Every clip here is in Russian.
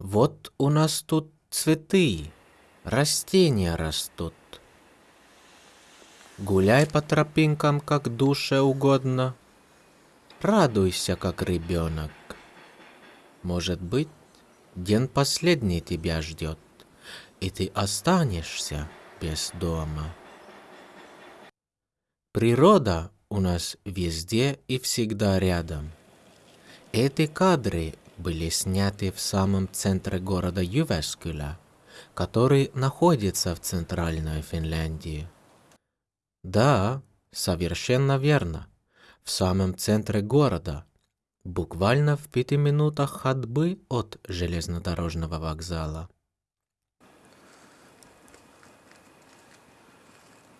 Вот у нас тут цветы, растения растут. Гуляй по тропинкам, как душе угодно. Радуйся, как ребенок. Может быть, день последний тебя ждет, и ты останешься без дома. Природа у нас везде и всегда рядом. Эти кадры были сняты в самом центре города Ювескюля, который находится в центральной Финляндии. Да, совершенно верно. В самом центре города, буквально в пяти минутах ходьбы от железнодорожного вокзала.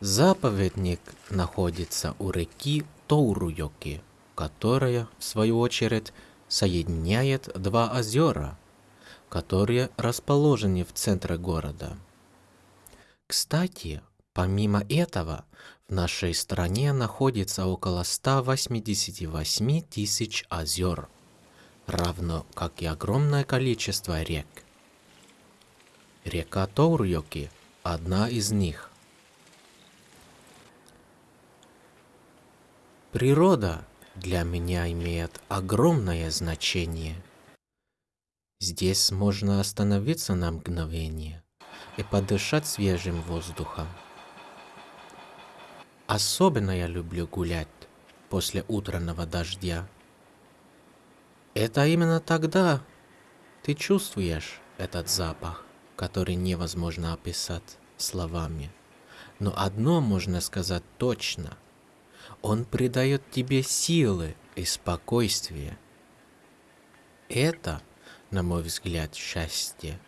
Заповедник находится у реки Тоуруйоки, которая, в свою очередь, соединяет два озера, которые расположены в центре города. Кстати, помимо этого, в нашей стране находится около 188 тысяч озер, равно как и огромное количество рек. Река Тоурьоки – одна из них. Природа для меня имеет огромное значение. Здесь можно остановиться на мгновение и подышать свежим воздухом. Особенно я люблю гулять после утреннего дождя. Это именно тогда ты чувствуешь этот запах, который невозможно описать словами. Но одно можно сказать точно – он придает тебе силы и спокойствие. Это, на мой взгляд, счастье.